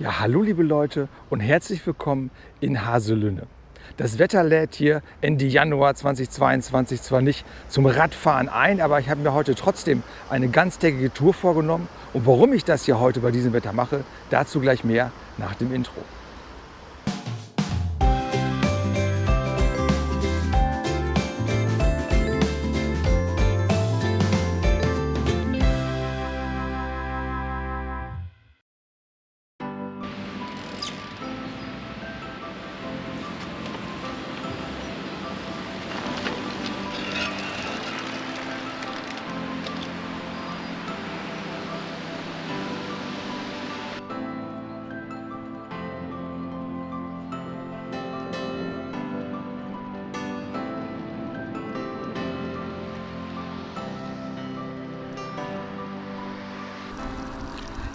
Ja, hallo liebe Leute und herzlich willkommen in Haselünne. Das Wetter lädt hier Ende Januar 2022 zwar nicht zum Radfahren ein, aber ich habe mir heute trotzdem eine ganztägige Tour vorgenommen. Und warum ich das hier heute bei diesem Wetter mache, dazu gleich mehr nach dem Intro.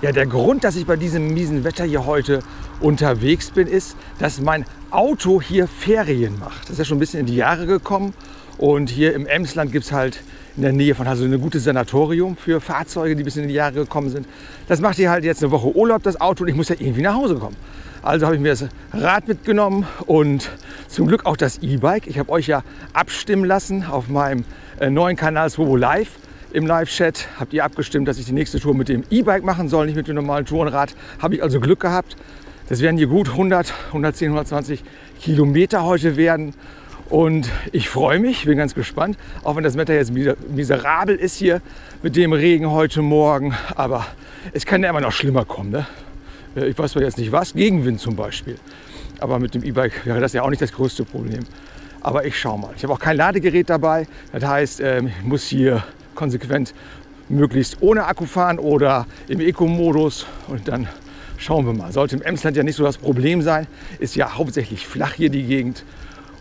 Ja, der Grund, dass ich bei diesem miesen Wetter hier heute unterwegs bin, ist, dass mein Auto hier Ferien macht. Das ist ja schon ein bisschen in die Jahre gekommen. Und hier im Emsland gibt es halt in der Nähe von Hassel ein gutes Sanatorium für Fahrzeuge, die ein bisschen in die Jahre gekommen sind. Das macht hier halt jetzt eine Woche Urlaub, das Auto, und ich muss ja irgendwie nach Hause kommen. Also habe ich mir das Rad mitgenommen und zum Glück auch das E-Bike. Ich habe euch ja abstimmen lassen auf meinem äh, neuen Kanal Swobo Live im Live-Chat habt ihr abgestimmt, dass ich die nächste Tour mit dem E-Bike machen soll, nicht mit dem normalen Tourenrad. Habe ich also Glück gehabt. Das werden hier gut 100, 110, 120 Kilometer heute werden. Und ich freue mich, bin ganz gespannt, auch wenn das Wetter jetzt miserabel ist hier mit dem Regen heute Morgen. Aber es kann ja immer noch schlimmer kommen. Ne? Ich weiß zwar jetzt nicht was, Gegenwind zum Beispiel. Aber mit dem E-Bike wäre das ja auch nicht das größte Problem. Aber ich schaue mal. Ich habe auch kein Ladegerät dabei. Das heißt, ähm, ich muss hier konsequent möglichst ohne Akku fahren oder im Eco-Modus und dann schauen wir mal. Sollte im Emsland ja nicht so das Problem sein, ist ja hauptsächlich flach hier die Gegend.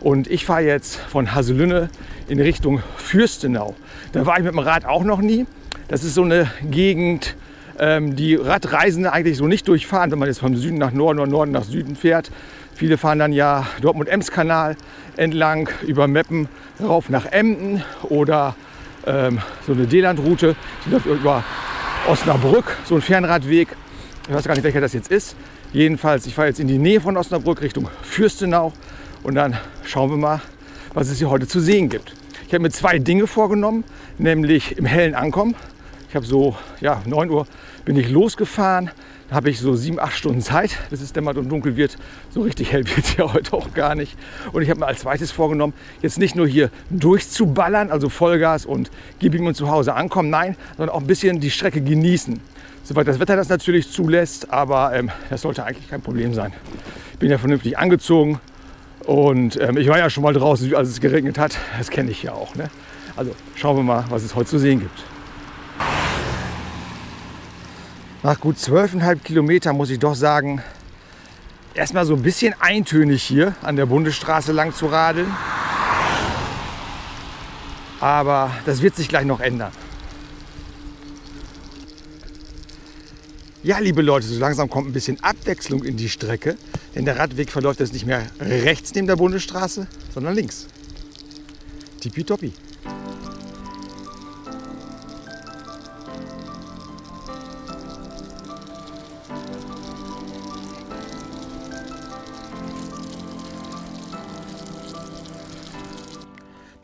Und ich fahre jetzt von Haselünne in Richtung Fürstenau. Da war ich mit dem Rad auch noch nie. Das ist so eine Gegend, ähm, die Radreisende eigentlich so nicht durchfahren, wenn man jetzt vom Süden nach Norden oder Norden nach Süden fährt. Viele fahren dann ja Dortmund-Ems-Kanal entlang über Meppen rauf nach Emden oder ähm, so eine D-Land-Route, die läuft über Osnabrück, so ein Fernradweg. Ich weiß gar nicht, welcher das jetzt ist. Jedenfalls, ich fahre jetzt in die Nähe von Osnabrück Richtung Fürstenau und dann schauen wir mal, was es hier heute zu sehen gibt. Ich habe mir zwei Dinge vorgenommen, nämlich im hellen Ankommen. Ich habe so, ja, 9 Uhr bin ich losgefahren, da habe ich so sieben, acht Stunden Zeit, bis es dämmert und dunkel wird. So richtig hell wird es ja heute auch gar nicht. Und ich habe mir als zweites vorgenommen, jetzt nicht nur hier durchzuballern, also Vollgas und gib ihm und zu Hause ankommen, nein, sondern auch ein bisschen die Strecke genießen. Soweit das Wetter das natürlich zulässt, aber ähm, das sollte eigentlich kein Problem sein. Ich bin ja vernünftig angezogen und ähm, ich war ja schon mal draußen, als es geregnet hat. Das kenne ich ja auch. Ne? Also schauen wir mal, was es heute zu sehen gibt. Nach gut zwölfeinhalb Kilometer muss ich doch sagen, erstmal so ein bisschen eintönig hier an der Bundesstraße lang zu radeln. Aber das wird sich gleich noch ändern. Ja, liebe Leute, so langsam kommt ein bisschen Abwechslung in die Strecke, denn der Radweg verläuft jetzt nicht mehr rechts neben der Bundesstraße, sondern links. Tippitoppi.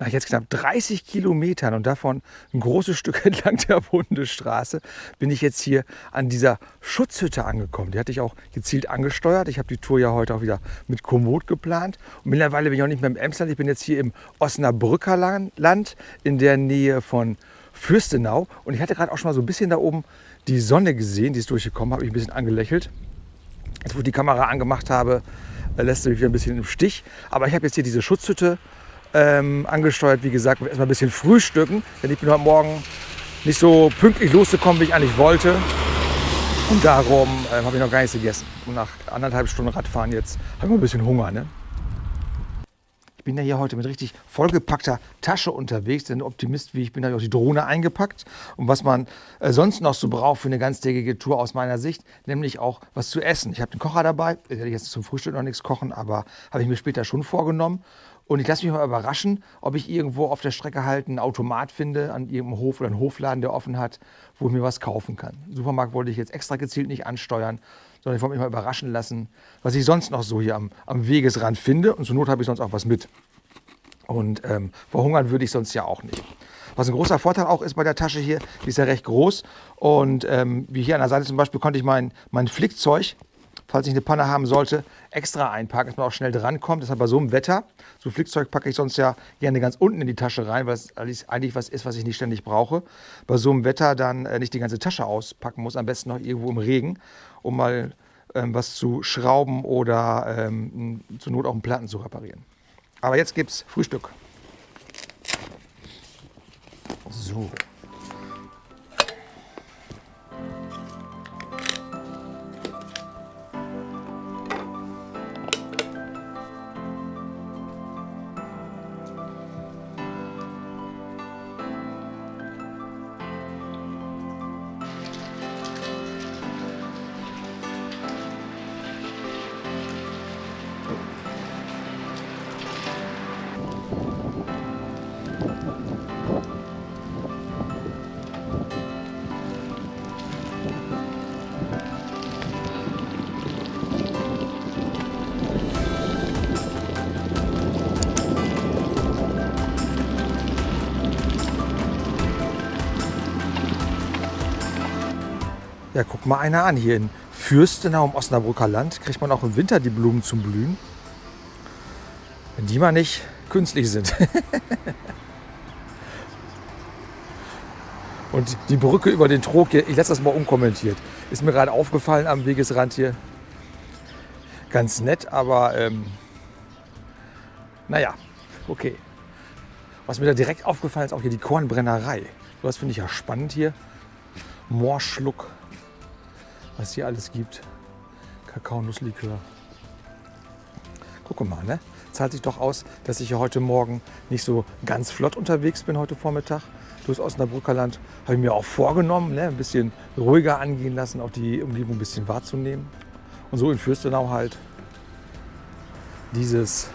Nach jetzt knapp 30 Kilometern und davon ein großes Stück entlang der Bundesstraße bin ich jetzt hier an dieser Schutzhütte angekommen. Die hatte ich auch gezielt angesteuert. Ich habe die Tour ja heute auch wieder mit Komoot geplant. Und mittlerweile bin ich auch nicht mehr im Emsland. Ich bin jetzt hier im Osnabrücker Land in der Nähe von Fürstenau. Und ich hatte gerade auch schon mal so ein bisschen da oben die Sonne gesehen. Die ist durchgekommen, habe ich ein bisschen angelächelt. Jetzt, wo ich die Kamera angemacht habe, lässt sie mich wieder ein bisschen im Stich. Aber ich habe jetzt hier diese Schutzhütte ähm, angesteuert. Wie gesagt, erstmal ein bisschen frühstücken, denn ich bin heute Morgen nicht so pünktlich losgekommen, wie ich eigentlich wollte. Und darum äh, habe ich noch gar nichts gegessen. Und nach anderthalb Stunden Radfahren jetzt habe ich ein bisschen Hunger. Ne? Ich bin ja hier heute mit richtig vollgepackter Tasche unterwegs, denn Optimist wie ich bin, habe ich auch die Drohne eingepackt. Und was man äh, sonst noch so braucht für eine ganztägige Tour aus meiner Sicht, nämlich auch was zu essen. Ich habe den Kocher dabei, ich werde jetzt zum Frühstück noch nichts kochen, aber habe ich mir später schon vorgenommen. Und ich lasse mich mal überraschen, ob ich irgendwo auf der Strecke halt einen Automat finde, an irgendeinem Hof oder einen Hofladen, der offen hat, wo ich mir was kaufen kann. Supermarkt wollte ich jetzt extra gezielt nicht ansteuern. Sondern ich wollte mich mal überraschen lassen, was ich sonst noch so hier am, am Wegesrand finde. Und zur Not habe ich sonst auch was mit. Und ähm, verhungern würde ich sonst ja auch nicht. Was ein großer Vorteil auch ist bei der Tasche hier, die ist ja recht groß. Und ähm, wie hier an der Seite zum Beispiel konnte ich mein, mein Flickzeug, falls ich eine Panne haben sollte, extra einpacken, dass man auch schnell drankommt. Deshalb bei so einem Wetter, so Flickzeug packe ich sonst ja gerne ganz unten in die Tasche rein, weil es eigentlich was ist, was ich nicht ständig brauche. Bei so einem Wetter dann äh, nicht die ganze Tasche auspacken muss, am besten noch irgendwo im Regen, um mal ähm, was zu schrauben oder ähm, zur Not auch einen Platten zu reparieren. Aber jetzt gibt es Frühstück. So. Ja, guck mal einer an. Hier in Fürstenau im Osnabrücker Land kriegt man auch im Winter die Blumen zum Blühen. Wenn die mal nicht künstlich sind. Und die Brücke über den Trog hier, ich lasse das mal unkommentiert. Ist mir gerade aufgefallen am Wegesrand hier. Ganz nett, aber ähm, naja, okay. Was mir da direkt aufgefallen ist, auch hier die Kornbrennerei. Das finde ich ja spannend hier. Moorschluck was hier alles gibt. Kakao, Nusslikör. Gucke mal, ne? Zahlt sich doch aus, dass ich ja heute Morgen nicht so ganz flott unterwegs bin heute Vormittag. Durchs Osnabrücker Land habe ich mir auch vorgenommen, ne? ein bisschen ruhiger angehen lassen, auch die Umgebung ein bisschen wahrzunehmen. Und so in Fürstenau halt dieses,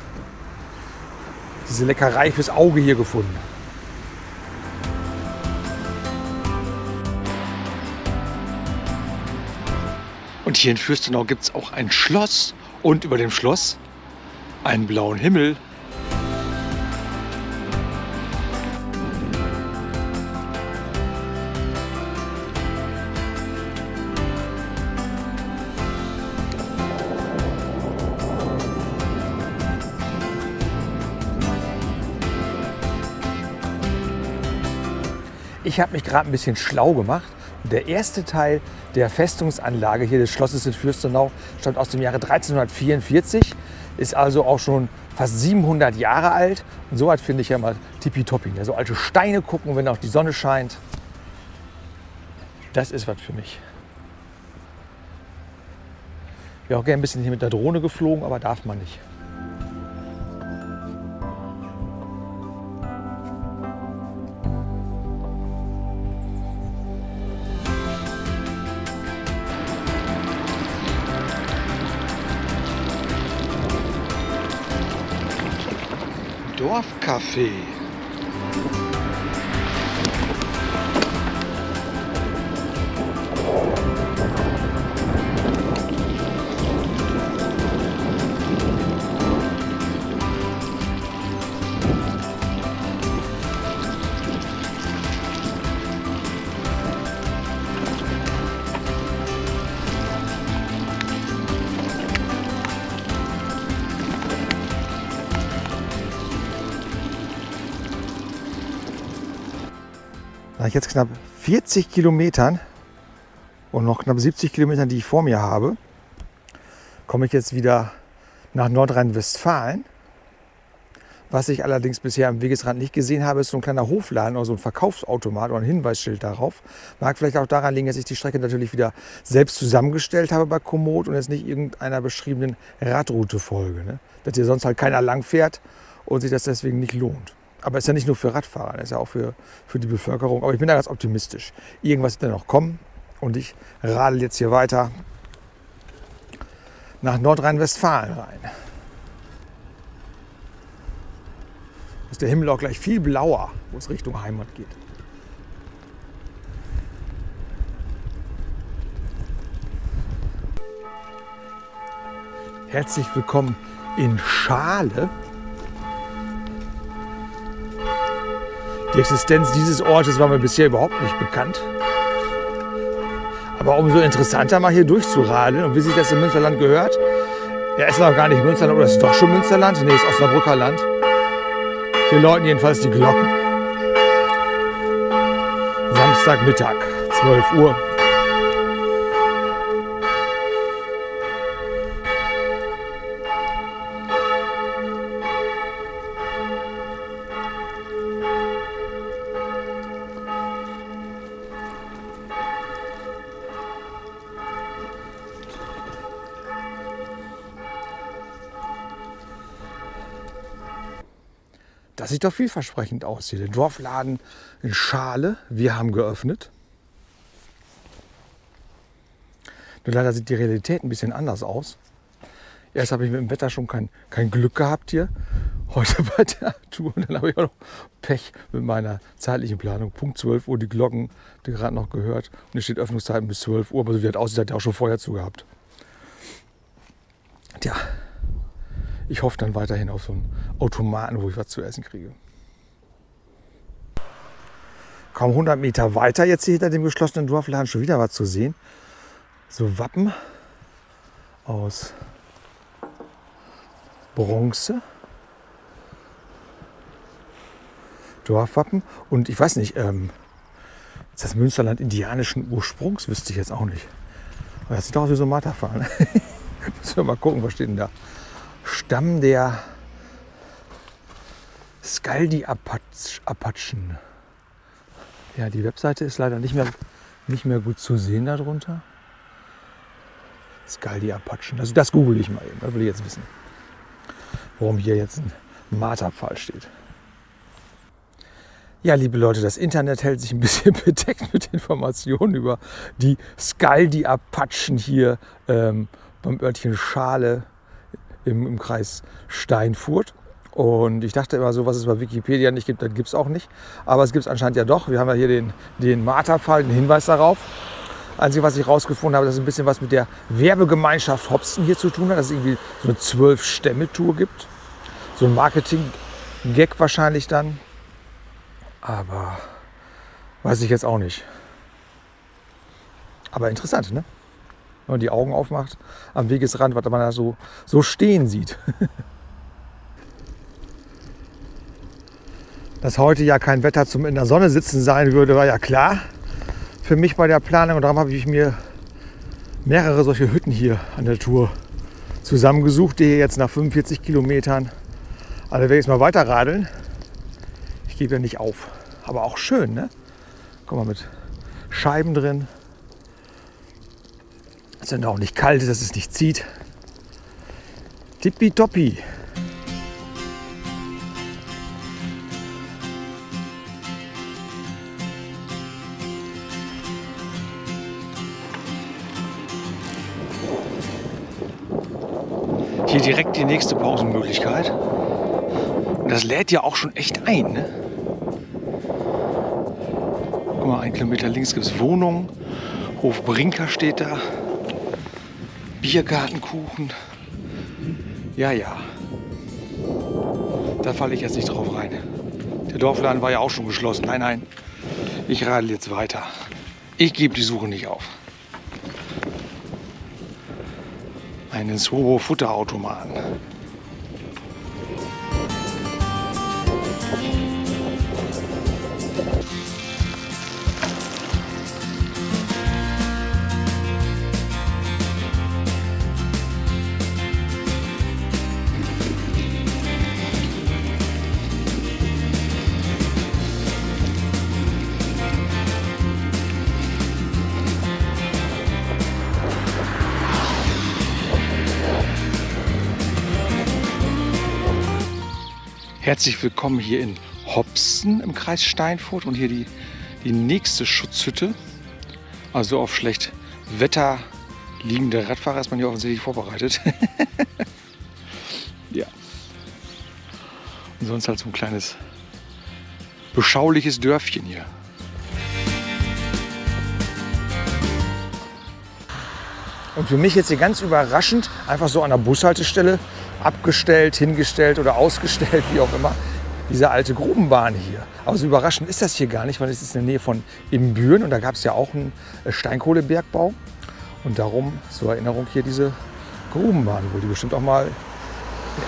diese Leckerei fürs Auge hier gefunden. Und hier in Fürstenau gibt es auch ein Schloss und über dem Schloss einen blauen Himmel. Ich habe mich gerade ein bisschen schlau gemacht der erste Teil der Festungsanlage hier des Schlosses in Fürstenau stammt aus dem Jahre 1344, ist also auch schon fast 700 Jahre alt. Und so weit finde ich ja mal tippitoppi. So alte Steine gucken, wenn auch die Sonne scheint. Das ist was für mich. Ich wäre auch gerne ein bisschen hier mit der Drohne geflogen, aber darf man nicht. café. Jetzt knapp 40 Kilometern und noch knapp 70 Kilometern, die ich vor mir habe, komme ich jetzt wieder nach Nordrhein-Westfalen. Was ich allerdings bisher am Wegesrand nicht gesehen habe, ist so ein kleiner Hofladen oder so ein Verkaufsautomat oder ein Hinweisschild darauf. Mag vielleicht auch daran liegen, dass ich die Strecke natürlich wieder selbst zusammengestellt habe bei Komoot und jetzt nicht irgendeiner beschriebenen Radroute folge. Ne? Dass hier sonst halt keiner lang fährt und sich das deswegen nicht lohnt. Aber ist ja nicht nur für Radfahrer, ist ja auch für, für die Bevölkerung. Aber ich bin da ganz optimistisch. Irgendwas wird da noch kommen. Und ich radel jetzt hier weiter nach Nordrhein-Westfalen rein. Ist der Himmel auch gleich viel blauer, wo es Richtung Heimat geht. Herzlich willkommen in Schale. Die Existenz dieses Ortes war mir bisher überhaupt nicht bekannt. Aber umso interessanter mal hier durchzuradeln und wie sich das im Münsterland gehört. Ja, ist noch gar nicht Münsterland oder ist doch schon Münsterland? Nee, ist Osnabrücker Land. Hier läuten jedenfalls die Glocken. Samstagmittag, 12 Uhr. Das sieht doch vielversprechend aus hier. Der Dorfladen in Schale. Wir haben geöffnet. Nur leider sieht die Realität ein bisschen anders aus. Erst habe ich mit dem Wetter schon kein, kein Glück gehabt hier. Heute bei der Tour. Und dann habe ich auch noch Pech mit meiner zeitlichen Planung. Punkt 12 Uhr, die Glocken, die gerade noch gehört. Und es steht Öffnungszeiten bis 12 Uhr. Aber so wie das aussieht, hat er auch schon vorher zugehabt. Tja, ich hoffe dann weiterhin auf so einen Automaten, wo ich was zu essen kriege. Kaum 100 Meter weiter, jetzt hier hinter dem geschlossenen Dorfladen schon wieder was zu sehen. So Wappen aus Bronze. Dorfwappen. Und ich weiß nicht, ähm, ist das Münsterland indianischen Ursprungs? Wüsste ich jetzt auch nicht. Aber das sieht doch aus wie so ein Marterpfahl. Müssen wir mal gucken, was steht denn da? Stamm der Skaldi-Apachen. Ja, die Webseite ist leider nicht mehr, nicht mehr gut zu sehen darunter. Skaldi-Apachen. Also das google ich mal eben. Das will ich jetzt wissen. Warum hier jetzt ein Marterpfahl steht. Ja, liebe Leute, das Internet hält sich ein bisschen bedeckt mit Informationen über die Skaldi-Apachen hier ähm, beim Örtchen Schale im, im Kreis Steinfurt. Und ich dachte immer so, was es bei Wikipedia nicht gibt, das gibt es auch nicht. Aber es gibt es anscheinend ja doch. Wir haben ja hier den, den Marterfall, den Hinweis darauf. Einzige, was ich herausgefunden habe, dass ein bisschen was mit der Werbegemeinschaft Hobson hier zu tun hat, dass es irgendwie so eine Zwölf-Stämme-Tour gibt. So ein Marketing-Gag wahrscheinlich dann. Aber weiß ich jetzt auch nicht. Aber interessant, ne? Wenn man die Augen aufmacht am Wegesrand, was man da so, so stehen sieht. Dass heute ja kein Wetter zum in der Sonne sitzen sein würde, war ja klar für mich bei der Planung. Und darum habe ich mir mehrere solche Hütten hier an der Tour zusammengesucht, die hier jetzt nach 45 Kilometern. Also werde ich jetzt mal weiter radeln. Ich gebe ja nicht auf. Aber auch schön, ne? Guck mal, mit Scheiben drin. Es ist auch nicht kalt, dass es nicht zieht. Tippitoppi. Hier direkt die nächste Pausenmöglichkeit. Und das lädt ja auch schon echt ein. Ne? Guck mal, ein Kilometer links gibt es Wohnungen. Hof Brinker steht da. Biergartenkuchen. Ja, ja. Da falle ich jetzt nicht drauf rein. Der Dorfladen war ja auch schon geschlossen. Nein, nein. Ich radel jetzt weiter. Ich gebe die Suche nicht auf. Einen Soho Herzlich willkommen hier in Hopsen im Kreis Steinfurt und hier die, die nächste Schutzhütte. Also auf schlecht Wetter liegende Radfahrer ist man hier offensichtlich vorbereitet. ja. Und sonst halt so ein kleines beschauliches Dörfchen hier. Und für mich jetzt hier ganz überraschend, einfach so an der Bushaltestelle abgestellt, hingestellt oder ausgestellt, wie auch immer, diese alte Grubenbahn hier. Aber so überraschend ist das hier gar nicht, weil es ist in der Nähe von Imbüren und da gab es ja auch einen äh, Steinkohlebergbau. Und darum zur Erinnerung hier diese Grubenbahn, wo die bestimmt auch mal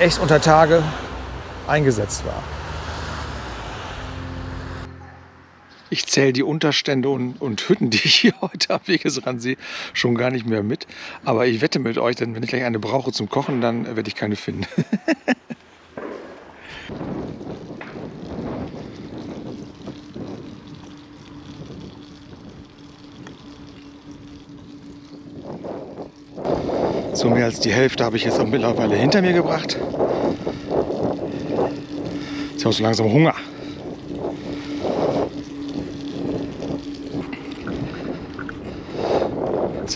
echt unter Tage eingesetzt war. Ich zähle die Unterstände und, und, Hütten, die ich hier heute am Wegesrand sehe, schon gar nicht mehr mit. Aber ich wette mit euch, denn wenn ich gleich eine brauche zum Kochen, dann werde ich keine finden. So mehr als die Hälfte habe ich jetzt auch mittlerweile hinter mir gebracht. Jetzt habe ich so langsam Hunger.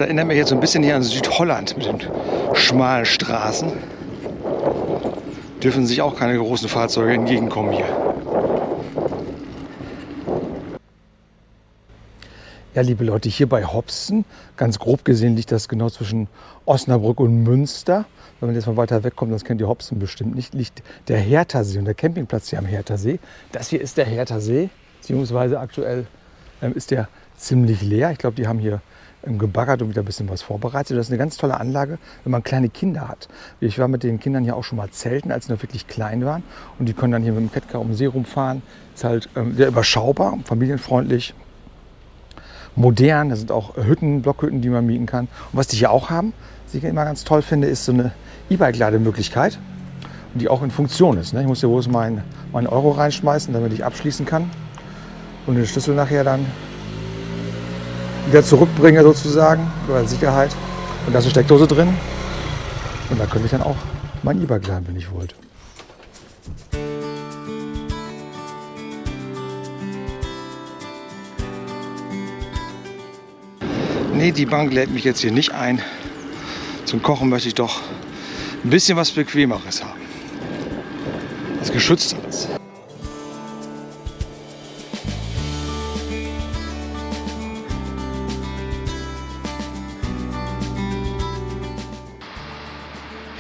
Erinnert mich jetzt so ein bisschen hier an Südholland mit den schmalen Straßen. Dürfen sich auch keine großen Fahrzeuge entgegenkommen hier. Ja, liebe Leute, hier bei Hopsten, ganz grob gesehen liegt das genau zwischen Osnabrück und Münster. Wenn man jetzt mal weiter wegkommt, das kennt ihr Hopsten bestimmt nicht, liegt der Herthasee und der Campingplatz hier am Herthasee. Das hier ist der Herthasee, beziehungsweise aktuell ähm, ist der ziemlich leer. Ich glaube, die haben hier gebaggert und wieder ein bisschen was vorbereitet. Das ist eine ganz tolle Anlage, wenn man kleine Kinder hat. Ich war mit den Kindern ja auch schon mal zelten, als sie noch wirklich klein waren. Und die können dann hier mit dem Kettcar um den See rumfahren. Ist halt ähm, sehr überschaubar, familienfreundlich modern. Da sind auch Hütten, Blockhütten, die man mieten kann. Und was die hier auch haben, was ich immer ganz toll finde, ist so eine E-Bike-Lademöglichkeit, die auch in Funktion ist. Ne? Ich muss hier bloß meinen mein Euro reinschmeißen, damit ich abschließen kann und den Schlüssel nachher dann wieder zurückbringe sozusagen, als Sicherheit. Und da ist eine Steckdose drin. Und da könnte ich dann auch mein E-Bike laden, wenn ich wollte. Nee, die Bank lädt mich jetzt hier nicht ein. Zum Kochen möchte ich doch ein bisschen was Bequemeres haben. Was Geschützteres.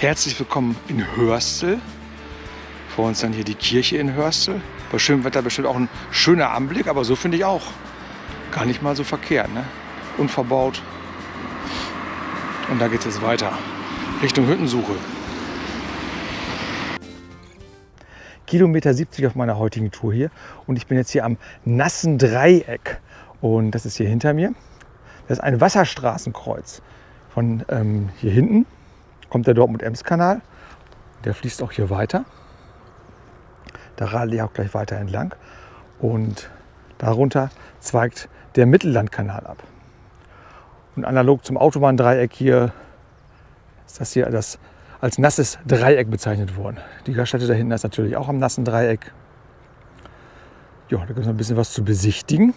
Herzlich willkommen in Hörstel. Vor uns dann hier die Kirche in Hörstel. Bei schönem Wetter bestimmt auch ein schöner Anblick, aber so finde ich auch gar nicht mal so verkehrt. Ne? Unverbaut. Und da geht es jetzt weiter Richtung Hüttensuche. Kilometer 70 auf meiner heutigen Tour hier und ich bin jetzt hier am nassen Dreieck und das ist hier hinter mir. Das ist ein Wasserstraßenkreuz von ähm, hier hinten kommt der Dortmund-Ems-Kanal. Der fließt auch hier weiter. Da radel ich auch gleich weiter entlang. Und darunter zweigt der Mittellandkanal ab. Und analog zum Autobahndreieck hier ist das hier das als nasses Dreieck bezeichnet worden. Die Gaststätte da hinten ist natürlich auch am nassen Dreieck. Ja, da gibt es ein bisschen was zu besichtigen.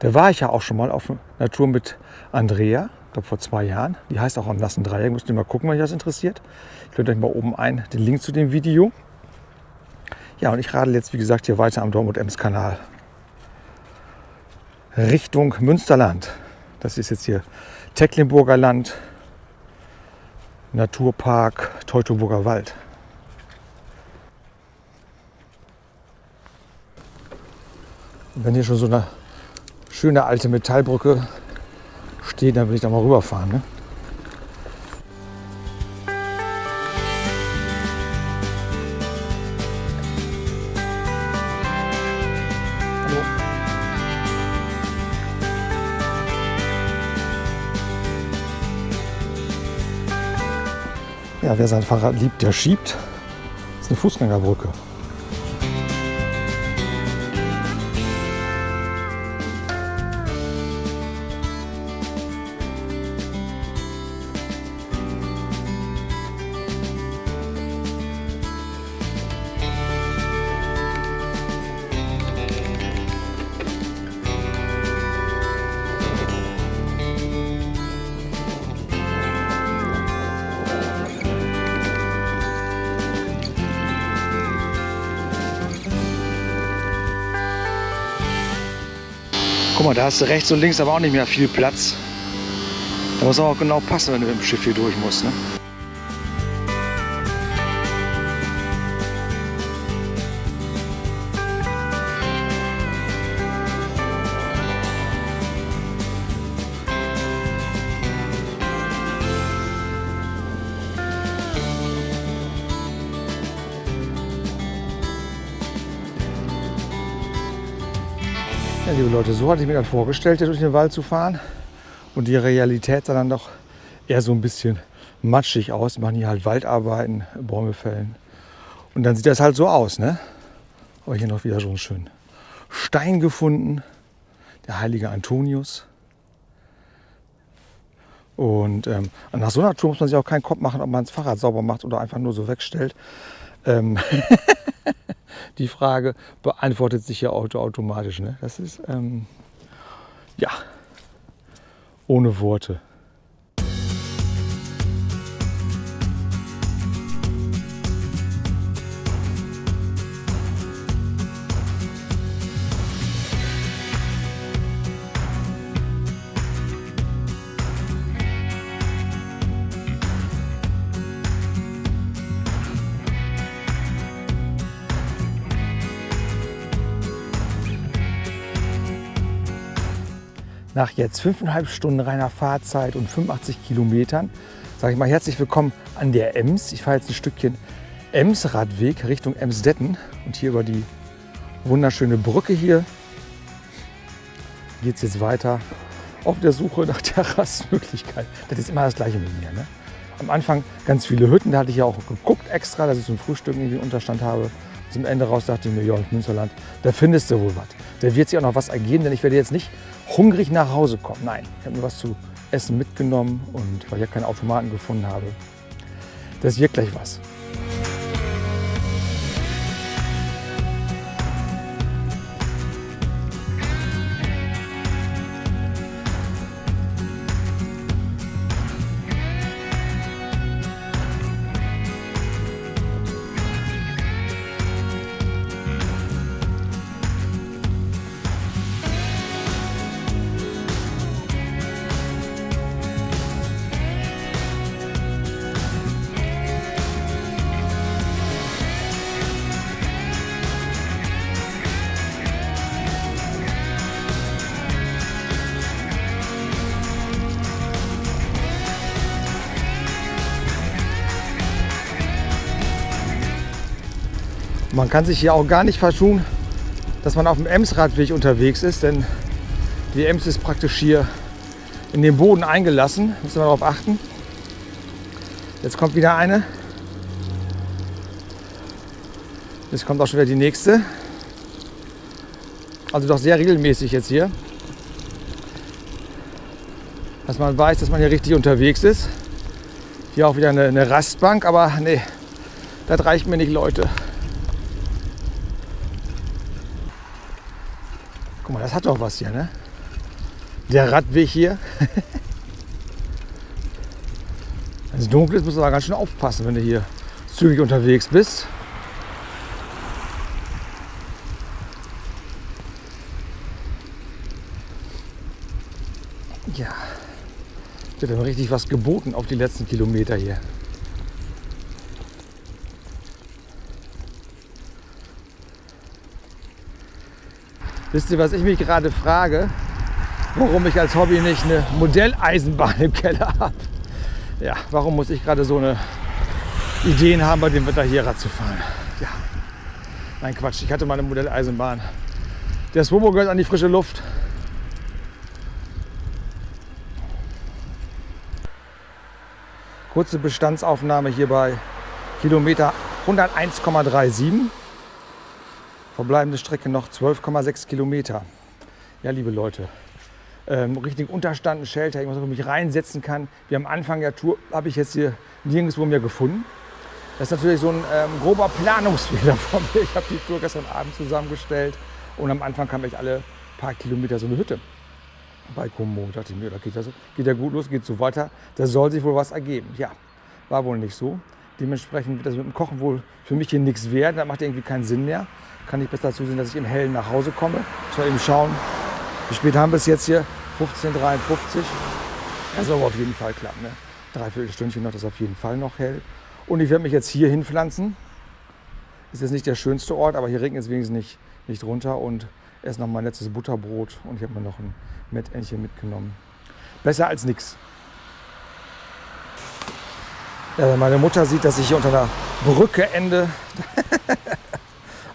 Da war ich ja auch schon mal auf Natur mit Andrea ich glaube vor zwei Jahren. Die heißt auch am nassen Dreieck. Müsst ihr mal gucken, wenn euch das interessiert. Ich blende euch mal oben ein den Link zu dem Video. Ja, und ich radel jetzt, wie gesagt, hier weiter am Dortmund-Ems-Kanal Richtung Münsterland. Das ist jetzt hier Tecklenburger Land, Naturpark, Teutoburger Wald. Und wenn hier schon so eine schöne alte Metallbrücke steht, dann will ich da mal rüberfahren. Ne? Ja, wer sein Fahrrad liebt, der schiebt. Das ist eine Fußgängerbrücke. Mal, da hast du rechts und links aber auch nicht mehr viel Platz. Da muss auch genau passen, wenn du dem Schiff hier durch musst. Ne? Liebe Leute, so hatte ich mir das vorgestellt, hier durch den Wald zu fahren. Und die Realität sah dann doch eher so ein bisschen matschig aus. Wir machen hier halt Waldarbeiten, Bäume fällen. Und dann sieht das halt so aus, ne? Aber hier noch wieder so einen schönen Stein gefunden. Der heilige Antonius. Und ähm, nach so einer Tour muss man sich auch keinen Kopf machen, ob man das Fahrrad sauber macht oder einfach nur so wegstellt. Ähm die Frage beantwortet sich ja auto automatisch. Ne? Das ist ähm, ja ohne Worte. Nach jetzt fünfeinhalb Stunden reiner Fahrzeit und 85 Kilometern sage ich mal herzlich willkommen an der Ems. Ich fahre jetzt ein Stückchen Ems-Radweg Richtung Emsdetten und hier über die wunderschöne Brücke hier geht es jetzt weiter auf der Suche nach Terrassmöglichkeit. Das ist immer das Gleiche mit mir. Ne? Am Anfang ganz viele Hütten, da hatte ich ja auch geguckt extra, dass ich zum Frühstück irgendwie einen Unterstand habe. Zum Ende raus dachte ich mir, ja, Münsterland, da findest du wohl was. Da wird sich auch noch was ergeben, denn ich werde jetzt nicht hungrig nach Hause kommen. Nein, ich habe mir was zu essen mitgenommen und weil ich ja keinen Automaten gefunden habe. Das wird gleich was. Man kann sich hier auch gar nicht verschun, dass man auf dem Ems-Radweg unterwegs ist, denn die Ems ist praktisch hier in den Boden eingelassen. Müssen wir darauf achten. Jetzt kommt wieder eine. Jetzt kommt auch schon wieder die nächste. Also doch sehr regelmäßig jetzt hier. Dass man weiß, dass man hier richtig unterwegs ist. Hier auch wieder eine, eine Rastbank, aber nee, das reicht mir nicht, Leute. Guck mal, das hat doch was hier, ne? Der Radweg hier. wenn es dunkel ist, musst du aber ganz schön aufpassen, wenn du hier zügig unterwegs bist. Ja, wird dann richtig was geboten auf die letzten Kilometer hier. Wisst ihr, was ich mich gerade frage? Warum ich als Hobby nicht eine Modelleisenbahn im Keller habe. Ja, warum muss ich gerade so eine Ideen haben, bei dem Wetter hier Rad zu fahren? Ja, nein Quatsch, ich hatte mal eine Modelleisenbahn. Der Swobo gehört an die frische Luft. Kurze Bestandsaufnahme hier bei Kilometer 101,37. Verbleibende Strecke noch 12,6 Kilometer. Ja, liebe Leute, ähm, richtig Unterstand, ein Shelter, irgendwas, wo ich mich reinsetzen kann. Wie am Anfang der Tour habe ich jetzt hier nirgendwo mehr gefunden. Das ist natürlich so ein ähm, grober Planungsfehler von mir. Ich habe die Tour gestern Abend zusammengestellt und am Anfang kam ich alle paar Kilometer so eine Hütte bei Como. Da dachte ich mir, da geht, das, geht ja gut los, geht so weiter. Da soll sich wohl was ergeben. Ja, war wohl nicht so. Dementsprechend wird das mit dem Kochen wohl für mich hier nichts werden. Das macht irgendwie keinen Sinn mehr kann ich besser zusehen, dass ich im Hellen nach Hause komme. Ich soll eben schauen, wie spät haben wir es jetzt hier? 15.53 Das soll aber auf jeden Fall klappen. Ne? Dreiviertel Stündchen noch, das ist auf jeden Fall noch hell. Und ich werde mich jetzt hier hinpflanzen. Ist jetzt nicht der schönste Ort, aber hier regnet es wenigstens nicht, nicht runter. Und esse noch mein letztes Butterbrot und ich habe mir noch ein Mettentchen mitgenommen. Besser als nichts. Ja, wenn meine Mutter sieht, dass ich hier unter einer Brücke ende.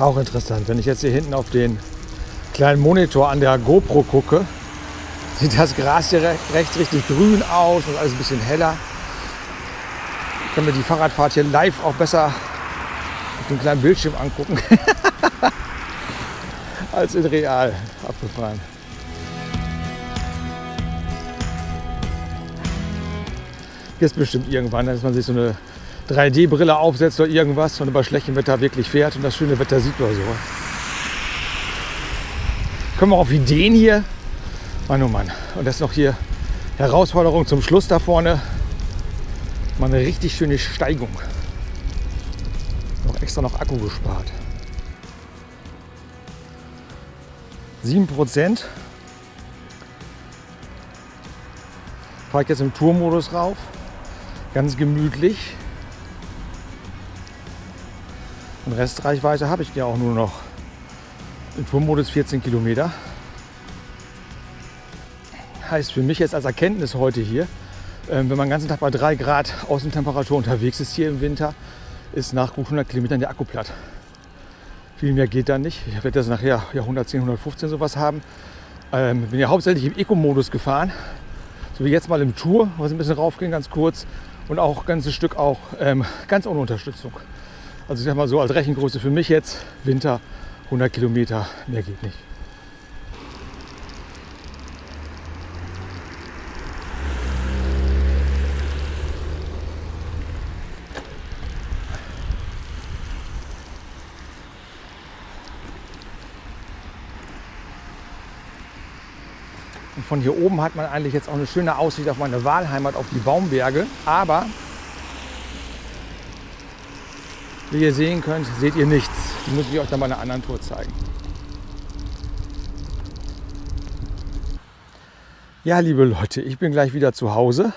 Auch interessant. Wenn ich jetzt hier hinten auf den kleinen Monitor an der GoPro gucke, sieht das Gras hier rechts richtig grün aus und alles ein bisschen heller. Ich kann mir die Fahrradfahrt hier live auch besser auf dem kleinen Bildschirm angucken als in real abgefahren. Jetzt bestimmt irgendwann, dass man sich so eine 3D-Brille aufsetzt oder irgendwas und bei schlechtem Wetter wirklich fährt und das schöne Wetter sieht oder so. Kommen wir auf Ideen hier. Mann, oh Mann. Und das ist noch hier Herausforderung zum Schluss da vorne. Mal eine richtig schöne Steigung. Noch extra noch Akku gespart. 7 Prozent. Fahre ich jetzt im Tourmodus rauf. Ganz gemütlich. Und Restreichweite habe ich ja auch nur noch im Tourmodus 14 Kilometer. Heißt für mich jetzt als Erkenntnis heute hier, ähm, wenn man den ganzen Tag bei 3 Grad Außentemperatur unterwegs ist hier im Winter, ist nach gut 100 Kilometern der Akku platt. Viel mehr geht da nicht. Ich werde das nachher ja 110, 115 sowas haben. Ähm, bin ja hauptsächlich im Eco-Modus gefahren. So wie jetzt mal im Tour, was ein bisschen raufgehen, ganz kurz. Und auch ein ganzes Stück auch ähm, ganz ohne Unterstützung. Also ich sag mal so als Rechengröße für mich jetzt, Winter 100 Kilometer, mehr geht nicht. Von hier oben hat man eigentlich jetzt auch eine schöne Aussicht auf meine Wahlheimat, auf die Baumberge. Aber wie ihr sehen könnt, seht ihr nichts. Die muss ich euch dann bei einer anderen Tour zeigen. Ja, liebe Leute, ich bin gleich wieder zu Hause.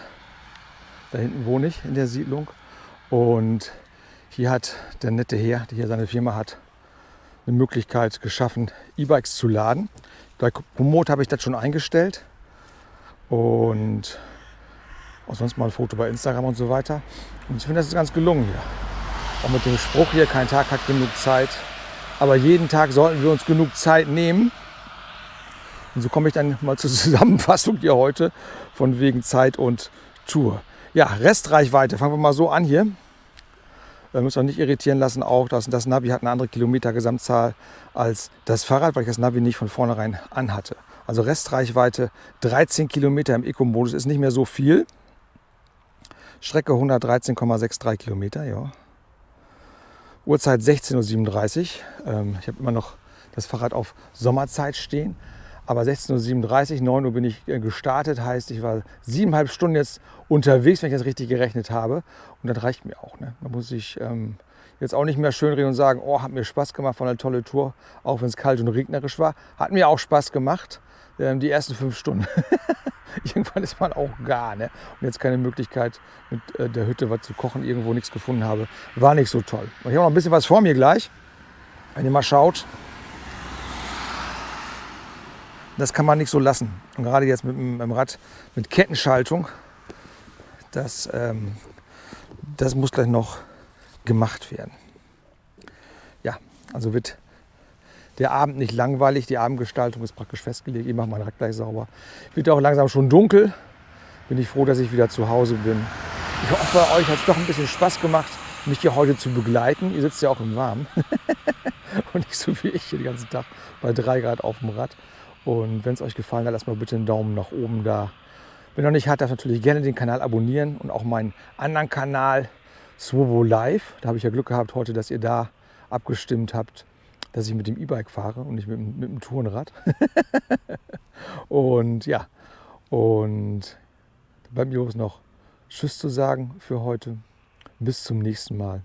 Da hinten wohne ich in der Siedlung. Und hier hat der nette Herr, der hier seine Firma hat, eine Möglichkeit geschaffen, E-Bikes zu laden. Bei Komoot habe ich das schon eingestellt. Und auch sonst mal ein Foto bei Instagram und so weiter. Und ich finde, das ist ganz gelungen hier. Auch mit dem Spruch hier, kein Tag hat genug Zeit. Aber jeden Tag sollten wir uns genug Zeit nehmen. Und so komme ich dann mal zur Zusammenfassung hier heute von wegen Zeit und Tour. Ja, Restreichweite, fangen wir mal so an hier. Wir müssen uns nicht irritieren lassen, auch dass das Navi hat eine andere Kilometer-Gesamtzahl als das Fahrrad, weil ich das Navi nicht von vornherein anhatte. Also Restreichweite 13 Kilometer im Eco-Modus ist nicht mehr so viel. Strecke 113,63 Kilometer, ja. Uhrzeit 16.37 Uhr. Ähm, ich habe immer noch das Fahrrad auf Sommerzeit stehen. Aber 16.37 Uhr, 9 Uhr bin ich äh, gestartet. Heißt, ich war siebeneinhalb Stunden jetzt unterwegs, wenn ich das richtig gerechnet habe. Und das reicht mir auch. Ne? Da muss ich ähm, jetzt auch nicht mehr schön reden und sagen, oh, hat mir Spaß gemacht, war eine tolle Tour. Auch wenn es kalt und regnerisch war. Hat mir auch Spaß gemacht. Ähm, die ersten fünf Stunden. Irgendwann ist man auch gar. Ne? Und jetzt keine Möglichkeit, mit äh, der Hütte was zu kochen, irgendwo nichts gefunden habe. War nicht so toll. Ich habe noch ein bisschen was vor mir gleich. Wenn ihr mal schaut, das kann man nicht so lassen. Und gerade jetzt mit dem Rad mit Kettenschaltung, das, ähm, das muss gleich noch gemacht werden. Ja, also wird der Abend nicht langweilig. Die Abendgestaltung ist praktisch festgelegt. Ich mache mein Rad gleich sauber. Wird auch langsam schon dunkel. Bin ich froh, dass ich wieder zu Hause bin. Ich hoffe, euch hat es doch ein bisschen Spaß gemacht, mich hier heute zu begleiten. Ihr sitzt ja auch im Warmen. Und nicht so wie ich hier den ganzen Tag bei 3 Grad auf dem Rad. Und wenn es euch gefallen hat, lasst mal bitte einen Daumen nach oben da. Wenn noch nicht hat, darf natürlich gerne den Kanal abonnieren und auch meinen anderen Kanal Swobo Live. Da habe ich ja Glück gehabt heute, dass ihr da abgestimmt habt, dass ich mit dem E-Bike fahre und nicht mit, mit dem Tourenrad. und ja, und bleibt mir bloß noch Tschüss zu sagen für heute. Bis zum nächsten Mal.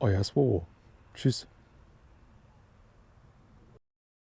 Euer Swobo. Tschüss.